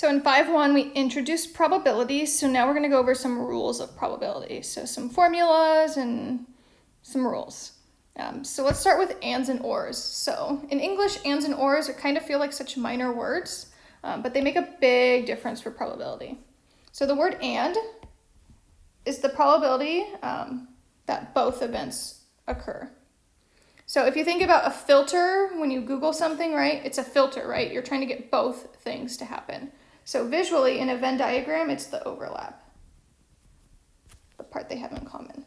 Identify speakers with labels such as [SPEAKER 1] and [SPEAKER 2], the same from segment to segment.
[SPEAKER 1] So in 5.1, we introduced probabilities. So now we're going to go over some rules of probability. So some formulas and some rules. Um, so let's start with ands and ors. So in English, ands and ors are kind of feel like such minor words, um, but they make a big difference for probability. So the word and is the probability um, that both events occur. So if you think about a filter, when you Google something, right, it's a filter, right? You're trying to get both things to happen. So visually, in a Venn diagram, it's the overlap, the part they have in common.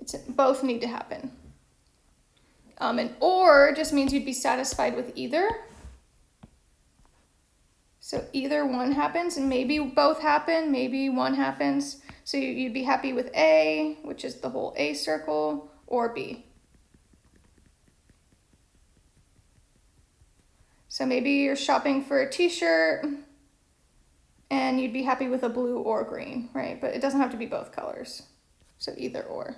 [SPEAKER 1] It's both need to happen. Um, and or just means you'd be satisfied with either. So either one happens and maybe both happen, maybe one happens. So you'd be happy with A, which is the whole A circle, or B. So maybe you're shopping for a t-shirt and you'd be happy with a blue or green, right? But it doesn't have to be both colors. So either or.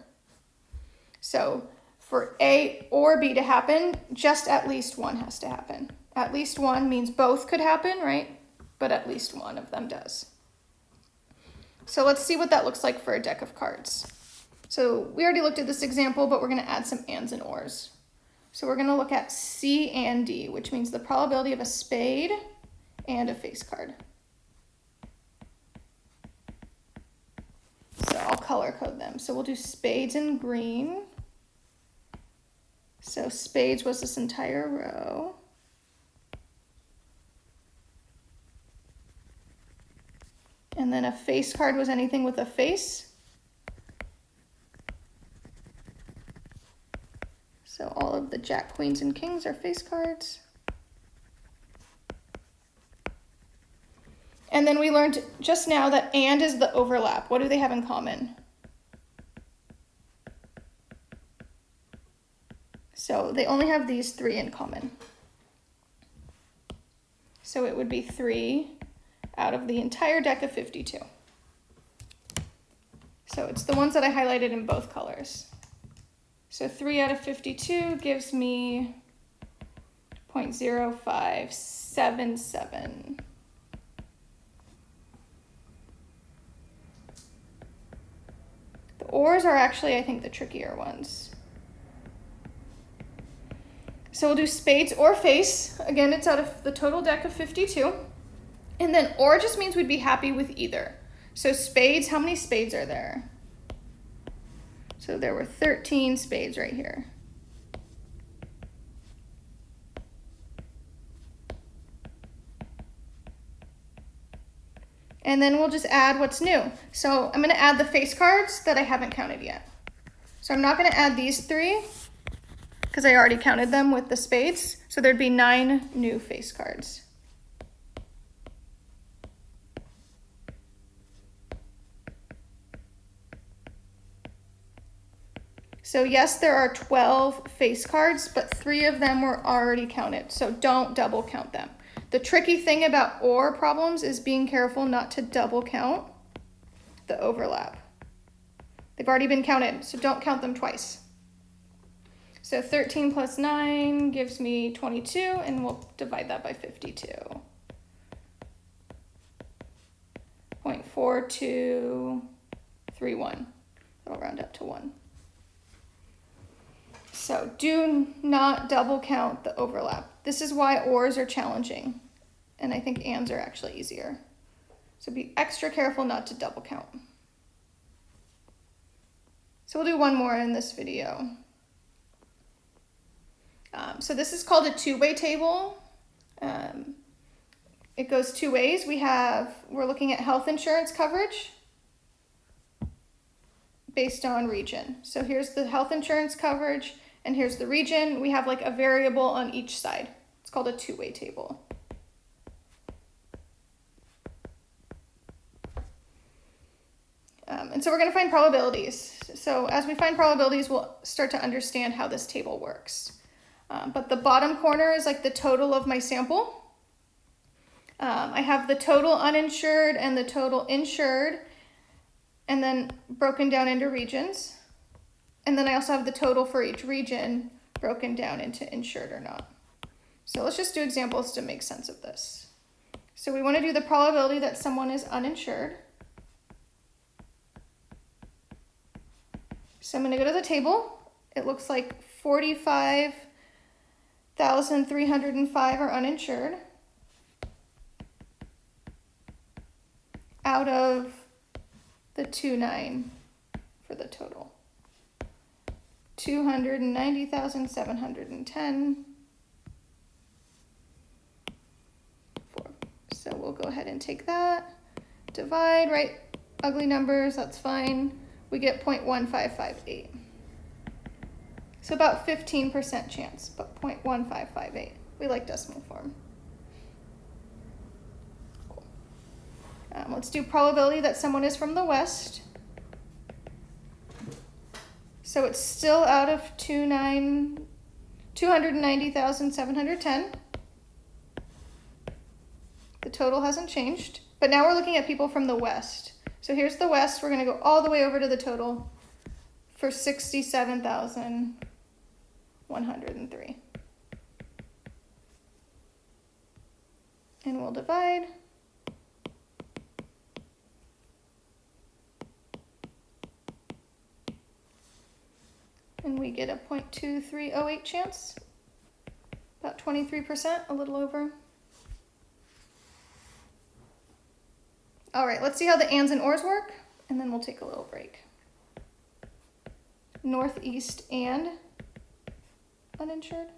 [SPEAKER 1] So for A or B to happen, just at least one has to happen. At least one means both could happen, right? But at least one of them does. So let's see what that looks like for a deck of cards. So we already looked at this example, but we're gonna add some ands and ors. So we're gonna look at C and D, which means the probability of a spade and a face card. So I'll color code them. So we'll do spades in green. So spades was this entire row. And then a face card was anything with a face. So all of the jack, queens, and kings are face cards. And then we learned just now that and is the overlap. What do they have in common? So they only have these three in common. So it would be three out of the entire deck of 52. So it's the ones that I highlighted in both colors. So 3 out of 52 gives me 0.0577. The ors are actually, I think, the trickier ones. So we'll do spades or face. Again, it's out of the total deck of 52. And then or just means we'd be happy with either. So spades, how many spades are there? So there were 13 spades right here. And then we'll just add what's new. So I'm gonna add the face cards that I haven't counted yet. So I'm not gonna add these three because I already counted them with the spades. So there'd be nine new face cards. So yes, there are 12 face cards, but three of them were already counted. So don't double count them. The tricky thing about OR problems is being careful not to double count the overlap. They've already been counted, so don't count them twice. So 13 plus 9 gives me 22, and we'll divide that by 52. 0.4231. That'll round up to 1. So do not double count the overlap. This is why ORs are challenging, and I think ANDs are actually easier. So be extra careful not to double count. So we'll do one more in this video. Um, so this is called a two-way table. Um, it goes two ways. We have, we're looking at health insurance coverage based on region. So here's the health insurance coverage and here's the region. We have like a variable on each side. It's called a two-way table. Um, and so we're going to find probabilities. So as we find probabilities, we'll start to understand how this table works. Um, but the bottom corner is like the total of my sample. Um, I have the total uninsured and the total insured, and then broken down into regions. And then I also have the total for each region broken down into insured or not. So let's just do examples to make sense of this. So we want to do the probability that someone is uninsured. So I'm going to go to the table. It looks like 45,305 are uninsured. Out of the 2.9 for the total. 290,710. So we'll go ahead and take that, divide, right, ugly numbers, that's fine. We get 0.1558. So about 15% chance, but 0.1558. We like decimal form. Cool. Um, let's do probability that someone is from the west. So it's still out of 290,710. The total hasn't changed. But now we're looking at people from the west. So here's the west. We're going to go all the way over to the total for 67,103. And we'll divide. And get a 0.2308 chance, about 23%, a little over. All right, let's see how the ands and ors work, and then we'll take a little break. Northeast and uninsured.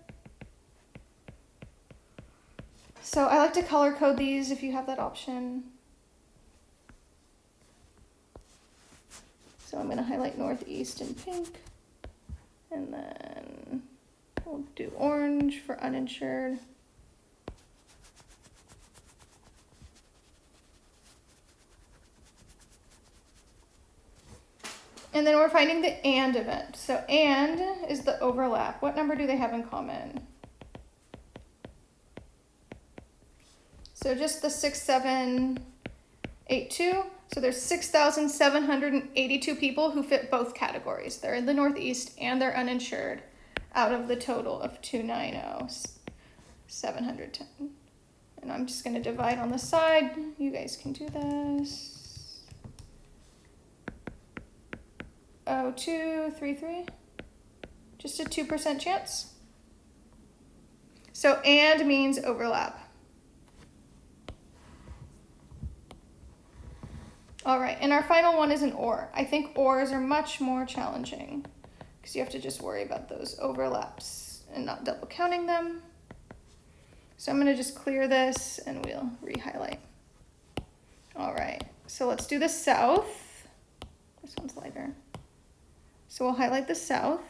[SPEAKER 1] So I like to color code these if you have that option. So I'm going to highlight northeast in pink. And then we'll do orange for uninsured. And then we're finding the AND event. So AND is the overlap. What number do they have in common? So just the 6782. So there's 6,782 people who fit both categories. They're in the Northeast and they're uninsured out of the total of 290,710. And I'm just going to divide on the side. You guys can do this. Oh, two, three, three. Just a 2% chance. So and means overlap. All right, and our final one is an or. I think ors are much more challenging because you have to just worry about those overlaps and not double counting them. So I'm gonna just clear this and we'll re-highlight. All right, so let's do the south. This one's lighter. So we'll highlight the south.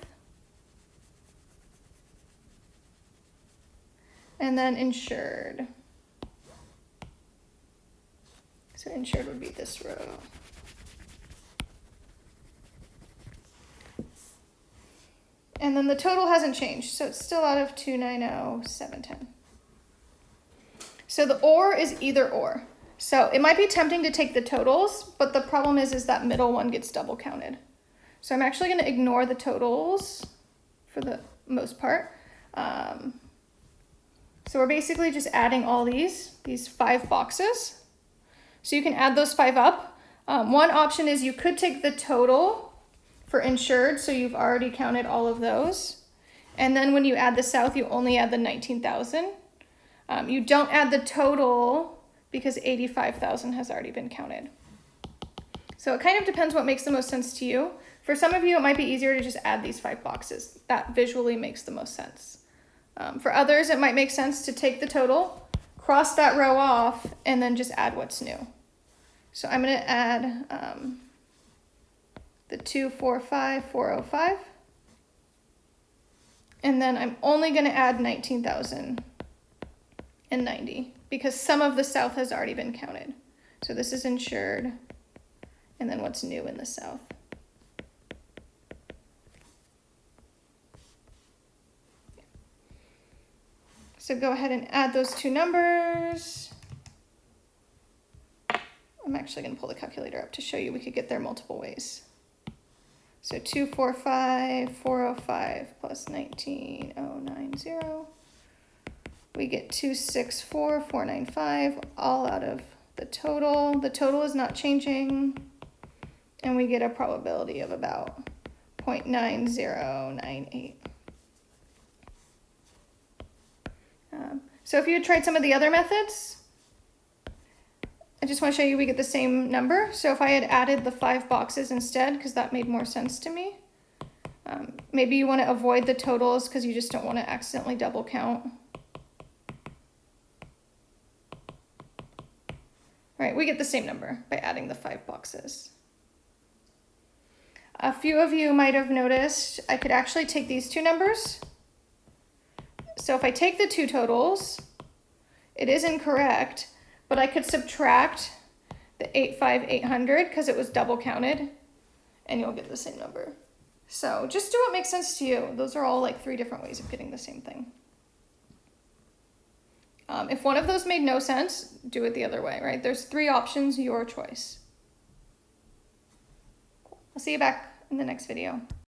[SPEAKER 1] And then insured. So insured would be this row. And then the total hasn't changed, so it's still out of 290,710. So the or is either or. So it might be tempting to take the totals, but the problem is, is that middle one gets double counted. So I'm actually going to ignore the totals for the most part. Um, so we're basically just adding all these, these five boxes. So you can add those five up. Um, one option is you could take the total for insured, so you've already counted all of those. And then when you add the south, you only add the 19,000. Um, you don't add the total because 85,000 has already been counted. So it kind of depends what makes the most sense to you. For some of you, it might be easier to just add these five boxes. That visually makes the most sense. Um, for others, it might make sense to take the total, cross that row off, and then just add what's new. So I'm going to add um, the 245405. And then I'm only going to add 19,090 because some of the south has already been counted. So this is insured, and then what's new in the south. So go ahead and add those two numbers. I'm actually going to pull the calculator up to show you we could get there multiple ways. So 245, 405 plus 19090 we get 264,495 all out of the total. The total is not changing. And we get a probability of about 0.9098. Um, so if you had tried some of the other methods, I just want to show you we get the same number. So if I had added the five boxes instead, because that made more sense to me. Um, maybe you want to avoid the totals because you just don't want to accidentally double count. Right, we get the same number by adding the five boxes. A few of you might have noticed I could actually take these two numbers. So if I take the two totals, it is incorrect, but I could subtract the 85800 because it was double counted and you'll get the same number. So just do what makes sense to you. Those are all like three different ways of getting the same thing. Um, if one of those made no sense, do it the other way, right? There's three options, your choice. I'll see you back in the next video.